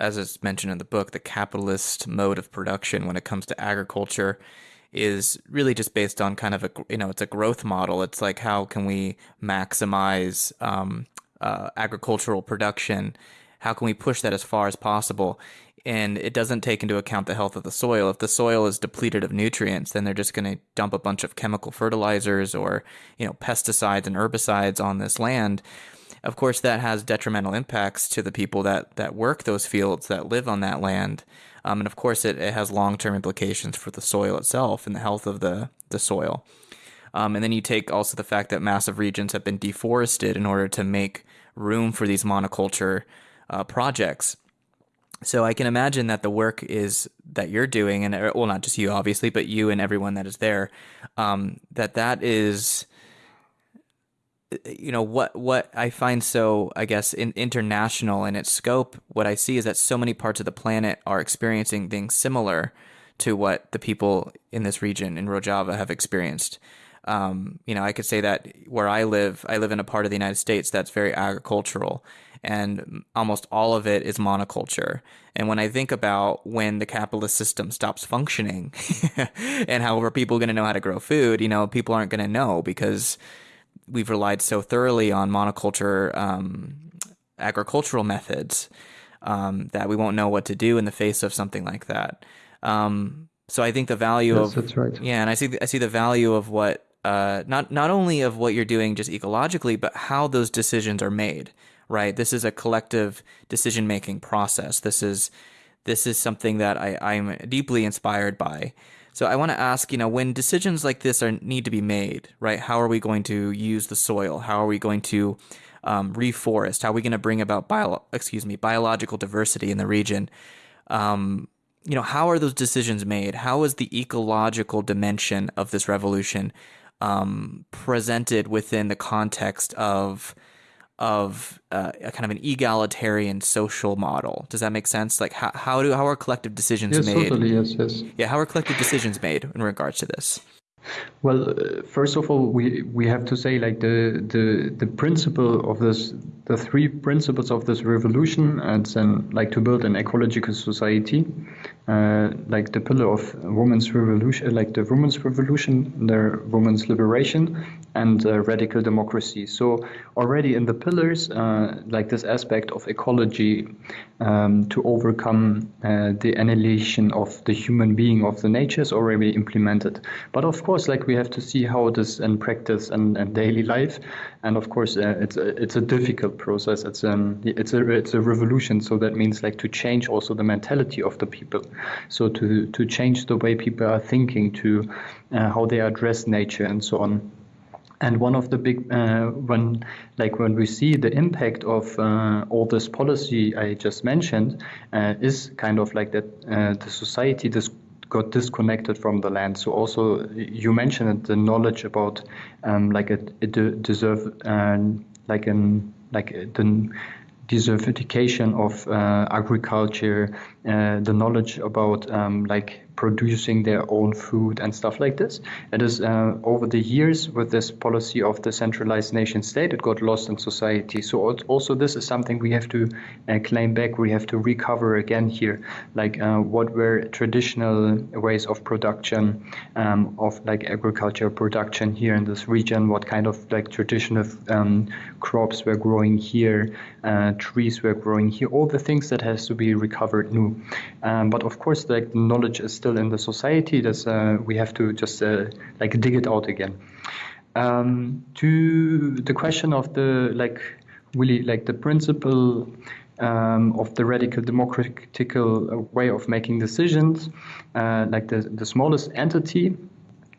as is mentioned in the book, the capitalist mode of production when it comes to agriculture is really just based on kind of a you know it's a growth model. It's like how can we maximize um, uh, agricultural production? How can we push that as far as possible? And it doesn't take into account the health of the soil. If the soil is depleted of nutrients, then they're just going to dump a bunch of chemical fertilizers or you know pesticides and herbicides on this land. Of course, that has detrimental impacts to the people that that work those fields that live on that land. Um, and of course, it, it has long term implications for the soil itself and the health of the, the soil. Um, and then you take also the fact that massive regions have been deforested in order to make room for these monoculture uh, projects. So I can imagine that the work is that you're doing, and well, not just you, obviously, but you and everyone that is there, um, that that is you know what what I find so I guess in, international in its scope. What I see is that so many parts of the planet are experiencing things similar to what the people in this region in Rojava have experienced. Um, you know, I could say that where I live, I live in a part of the United States that's very agricultural, and almost all of it is monoculture. And when I think about when the capitalist system stops functioning, and how are people going to know how to grow food, you know, people aren't going to know because we've relied so thoroughly on monoculture um, agricultural methods um, that we won't know what to do in the face of something like that. Um, so I think the value yes, of that's right. Yeah, and I see I see the value of what uh, not not only of what you're doing just ecologically, but how those decisions are made. Right, this is a collective decision making process. This is this is something that I, I'm deeply inspired by. So I want to ask, you know, when decisions like this are need to be made, right? How are we going to use the soil? How are we going to um, reforest? How are we going to bring about bio, excuse me, biological diversity in the region? Um, you know, how are those decisions made? How is the ecological dimension of this revolution um, presented within the context of of uh, a kind of an egalitarian social model. Does that make sense? Like how, how do how are collective decisions yes, made? Totally, yes, yes. Yeah, how are collective decisions made in regards to this? Well, uh, first of all, we we have to say like the the the principle of this, the three principles of this revolution, and then like to build an ecological society, uh, like the pillar of women's revolution, like the women's revolution, the women's liberation, and uh, radical democracy. So already in the pillars, uh, like this aspect of ecology, um, to overcome uh, the annihilation of the human being of the nature is already implemented. But of course, like we have to see how it is in practice and, and daily life. And of course, uh, it's a, it's a difficult process. It's um it's a it's a revolution. So that means like to change also the mentality of the people. So to to change the way people are thinking, to uh, how they address nature and so on. And one of the big uh, when like when we see the impact of uh, all this policy I just mentioned uh, is kind of like that uh, the society this got disconnected from the land. So also you mentioned the knowledge about um, like it, it deserve uh, like an like the desertification of uh, agriculture, the knowledge about um, like producing their own food and stuff like this. It is uh, over the years with this policy of the centralized nation state, it got lost in society. So also this is something we have to uh, claim back. We have to recover again here, like uh, what were traditional ways of production um, of like agriculture production here in this region. What kind of like traditional um, crops were growing here, uh, trees were growing here. All the things that has to be recovered new. Um, but of course, like knowledge is still still in the society. That's uh, we have to just uh, like dig it out again. Um, to the question of the like really like the principle um, of the radical democratical way of making decisions, uh, like the the smallest entity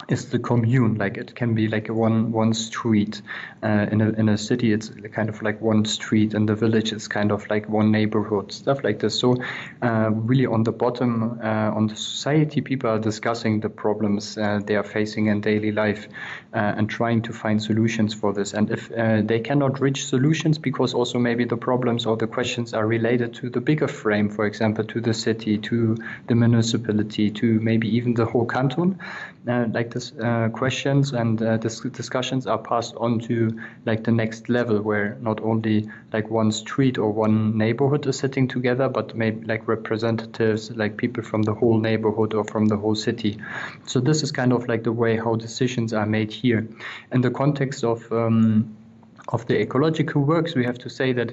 is the commune. Like it can be like one one street uh, in a in a city. It's kind of like one street. In the village, it's kind of like one neighborhood. Stuff like this. So uh, really, on the bottom, uh, on the society, people are discussing the problems uh, they are facing in daily life uh, and trying to find solutions for this. And if uh, they cannot reach solutions because also maybe the problems or the questions are related to the bigger frame, for example, to the city, to the municipality, to maybe even the whole canton, like like this uh, questions and uh, dis- discussions are passed on to like the next level where not only like one street or one neighborhood is sitting together but maybe like representatives like people from the whole neighborhood or from the whole city. So this is kind of like the way how decisions are made here. In the context of um, of the ecological works we have to say that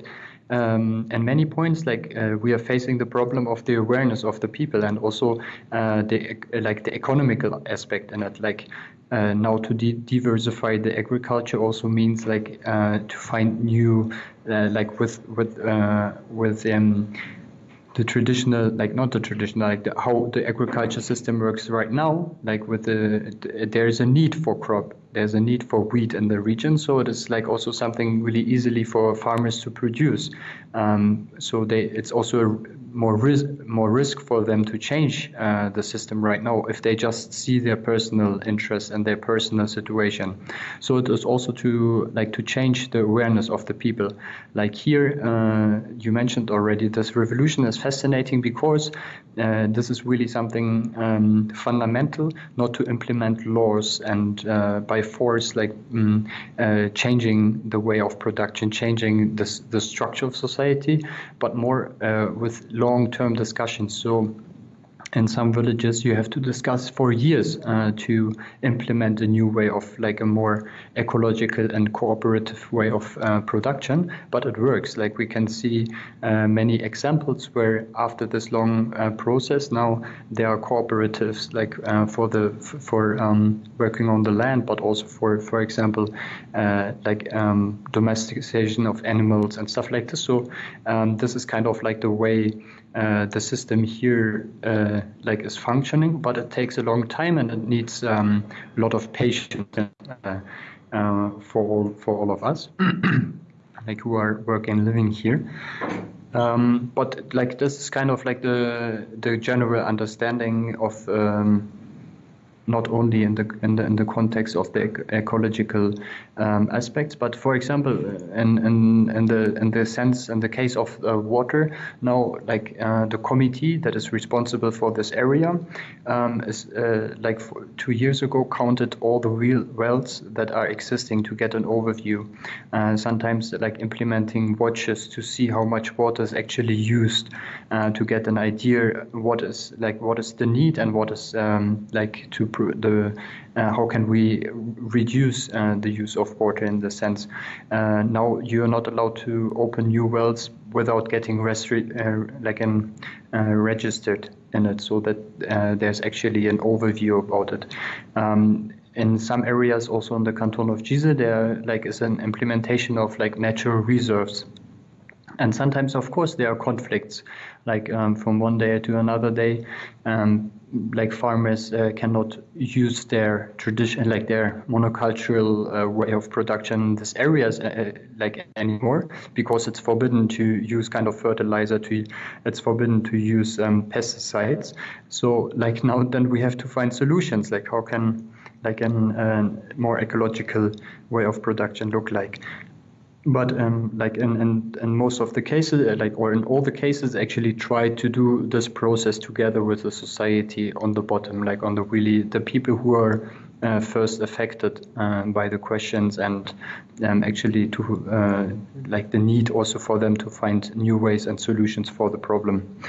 um, and many points like uh, we are facing the problem of the awareness of the people and also uh, the like the economical aspect and that like uh, now to de- diversify the agriculture also means like uh, to find new uh, like with with uh, with um, the traditional like not the traditional like the, how the agriculture system works right now like with the there's a need for crop there's a need for wheat in the region so it is like also something really easily for farmers to produce um, so they it's also more risk more risk for them to change uh, the system right now if they just see their personal interests and their personal situation. So it is also to like to change the awareness of the people. Like here, uh, you mentioned already, this revolution is fascinating because uh, this is really something um, fundamental, not to implement laws and uh, by force like um, changing the way of production, changing the the structure of society, but more uh, with long-term discussions. So in some villages you have to discuss for years uh, to implement a new way of like a more ecological and cooperative way of uh, production. But it works. Like we can see uh, many examples where after this long uh, process now there are cooperatives like uh, for the for um, working on the land but also for for example uh, like um, domestication of animals and stuff like this. So um, this is kind of like the way uh, the system here uh, like is functioning, but it takes a long time and it needs um, a lot of patience uh, uh for all for all of us, like who are working living here. Um, but like this is kind of like the the general understanding of um, not only in the in the, in the context of the ecological um, aspects, but for example, in, in in the in the sense in the case of uh, water, now like uh, the committee that is responsible for this area um, is uh, like two years ago counted all the real wells that are existing to get an overview. Uh, sometimes like implementing watches to see how much water is actually used uh, to get an idea what is like what is the need and what is um, like to the uh, how can we reduce uh, the use of water in the sense uh, now you're not allowed to open new wells without getting restri- uh, like an uh, registered in it so that uh, there's actually an overview about it. Um, in some areas also in the canton of Gise there like is an implementation of like natural reserves and sometimes of course there are conflicts like um, from one day to another day. Um, like farmers uh, cannot use their tradition like their monocultural uh, way of production in these areas uh, uh, like anymore because it's forbidden to use kind of fertilizer to it's forbidden to use um, pesticides. So like now then we have to find solutions like how can like a uh, more ecological way of production look like but um, like in, in, in most of the cases, uh, like or in all the cases, actually try to do this process together with the society on the bottom, like on the really the people who are uh, first affected uh, by the questions and um, actually to uh, like the need also for them to find new ways and solutions for the problem.